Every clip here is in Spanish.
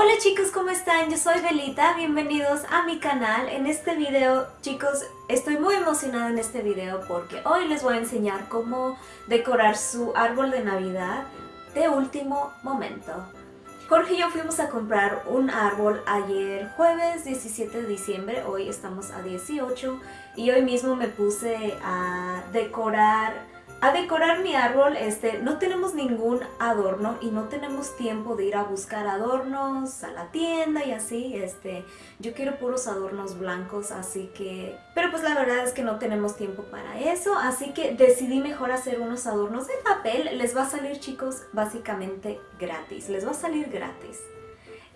Hola chicos, ¿cómo están? Yo soy Belita, bienvenidos a mi canal. En este video, chicos, estoy muy emocionada en este video porque hoy les voy a enseñar cómo decorar su árbol de Navidad de último momento. Jorge y yo fuimos a comprar un árbol ayer jueves 17 de diciembre, hoy estamos a 18 y hoy mismo me puse a decorar a decorar mi árbol, este, no tenemos ningún adorno y no tenemos tiempo de ir a buscar adornos a la tienda y así, este, yo quiero puros adornos blancos, así que, pero pues la verdad es que no tenemos tiempo para eso, así que decidí mejor hacer unos adornos de papel, les va a salir chicos básicamente gratis, les va a salir gratis.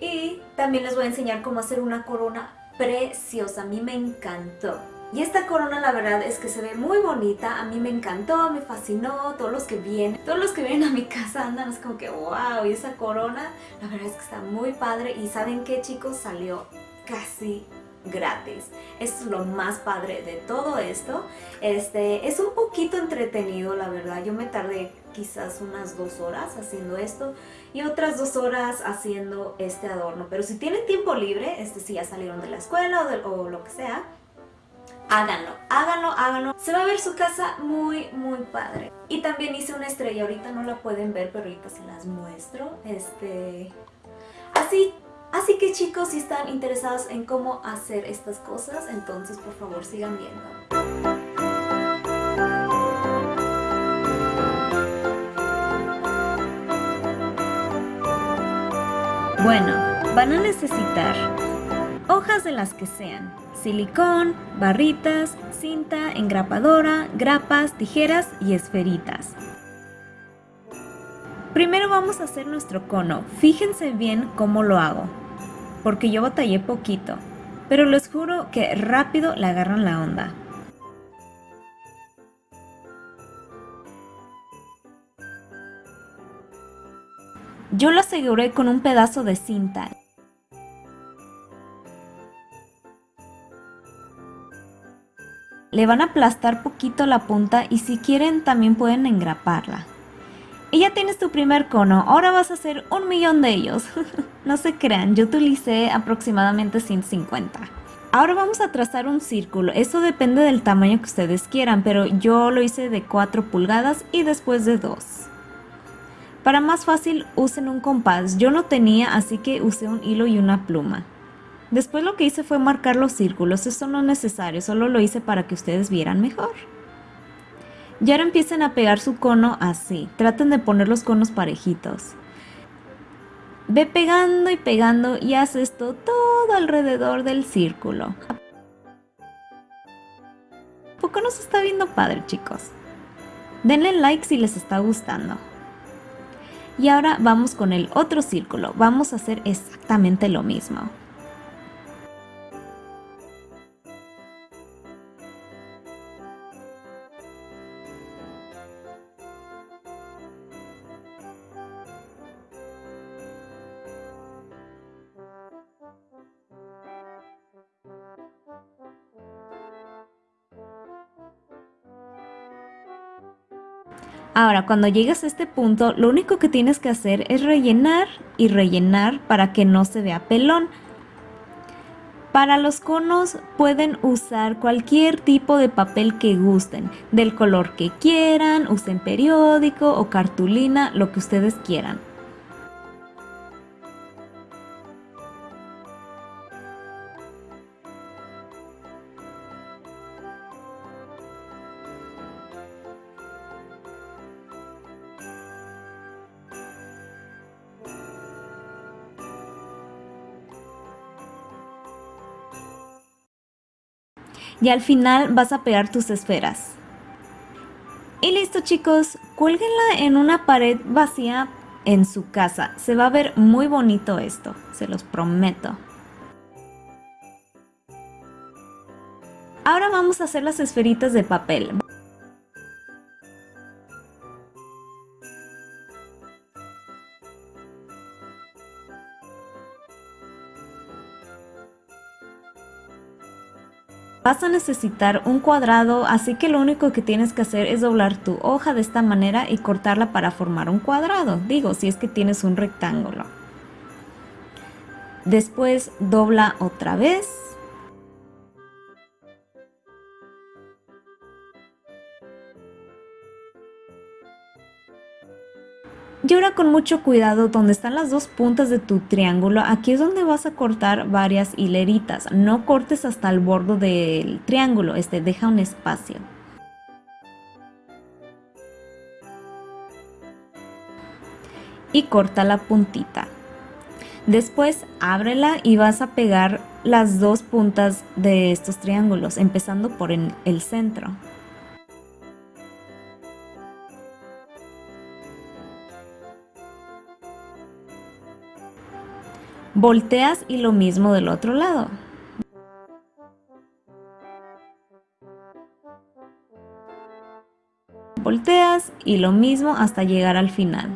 Y también les voy a enseñar cómo hacer una corona preciosa, a mí me encantó. Y esta corona la verdad es que se ve muy bonita, a mí me encantó, me fascinó, todos los que vienen, todos los que vienen a mi casa andan es como que wow, y esa corona la verdad es que está muy padre y ¿saben qué chicos? Salió casi gratis. es lo más padre de todo esto. Este, es un poquito entretenido, la verdad. Yo me tardé quizás unas dos horas haciendo esto y otras dos horas haciendo este adorno. Pero si tienen tiempo libre, este, si ya salieron de la escuela o, o lo que sea, háganlo, háganlo, háganlo. Se va a ver su casa muy, muy padre. Y también hice una estrella, ahorita no la pueden ver, pero ahorita se las muestro. Este... Así, así que chicos, si están interesados en cómo hacer estas cosas, entonces por favor sigan viendo. Bueno, van a necesitar hojas de las que sean, silicón, barritas, cinta, engrapadora, grapas, tijeras y esferitas. Primero vamos a hacer nuestro cono, fíjense bien cómo lo hago, porque yo batallé poquito, pero les juro que rápido le agarran la onda. Yo lo aseguré con un pedazo de cinta Le van a aplastar poquito la punta y si quieren también pueden engraparla. Y ya tienes tu primer cono, ahora vas a hacer un millón de ellos. no se crean, yo utilicé aproximadamente 150. Ahora vamos a trazar un círculo, eso depende del tamaño que ustedes quieran, pero yo lo hice de 4 pulgadas y después de 2. Para más fácil usen un compás, yo no tenía así que usé un hilo y una pluma. Después lo que hice fue marcar los círculos, eso no es necesario, solo lo hice para que ustedes vieran mejor. Y ahora empiecen a pegar su cono así, traten de poner los conos parejitos. Ve pegando y pegando y haz esto todo alrededor del círculo. ¿Poco nos está viendo padre chicos? Denle like si les está gustando. Y ahora vamos con el otro círculo, vamos a hacer exactamente lo mismo. Ahora, cuando llegas a este punto, lo único que tienes que hacer es rellenar y rellenar para que no se vea pelón. Para los conos pueden usar cualquier tipo de papel que gusten, del color que quieran, usen periódico o cartulina, lo que ustedes quieran. Y al final vas a pegar tus esferas. Y listo chicos, cuélguenla en una pared vacía en su casa. Se va a ver muy bonito esto, se los prometo. Ahora vamos a hacer las esferitas de papel. Vas a necesitar un cuadrado, así que lo único que tienes que hacer es doblar tu hoja de esta manera y cortarla para formar un cuadrado. Digo, si es que tienes un rectángulo. Después dobla otra vez. Y ahora con mucho cuidado donde están las dos puntas de tu triángulo, aquí es donde vas a cortar varias hileritas. No cortes hasta el borde del triángulo, este deja un espacio. Y corta la puntita. Después ábrela y vas a pegar las dos puntas de estos triángulos, empezando por el centro. Volteas y lo mismo del otro lado. Volteas y lo mismo hasta llegar al final.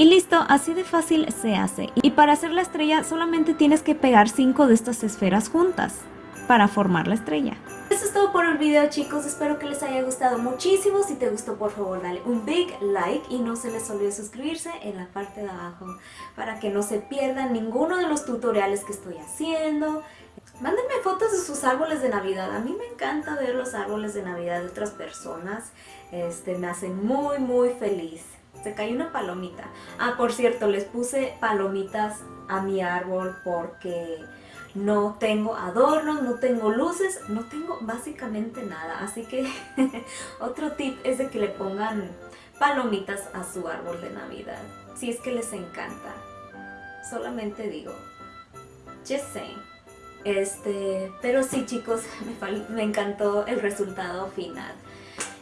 Y listo, así de fácil se hace. Y para hacer la estrella solamente tienes que pegar 5 de estas esferas juntas para formar la estrella. Eso es todo por el video chicos, espero que les haya gustado muchísimo. Si te gustó por favor dale un big like y no se les olvide suscribirse en la parte de abajo para que no se pierdan ninguno de los tutoriales que estoy haciendo. Mándenme fotos de sus árboles de Navidad. A mí me encanta ver los árboles de Navidad de otras personas. Este, me hacen muy muy feliz. Se cayó una palomita. Ah, por cierto, les puse palomitas a mi árbol porque no tengo adornos, no tengo luces, no tengo básicamente nada. Así que otro tip es de que le pongan palomitas a su árbol de Navidad. Si es que les encanta. Solamente digo, just saying. Este, pero sí chicos, me, me encantó el resultado final.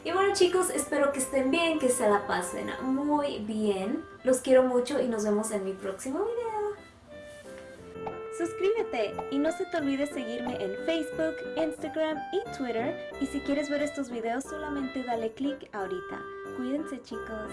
Y bueno chicos, espero que estén bien, que se la pasen muy bien. Los quiero mucho y nos vemos en mi próximo video. Suscríbete y no se te olvide seguirme en Facebook, Instagram y Twitter. Y si quieres ver estos videos solamente dale click ahorita. Cuídense chicos.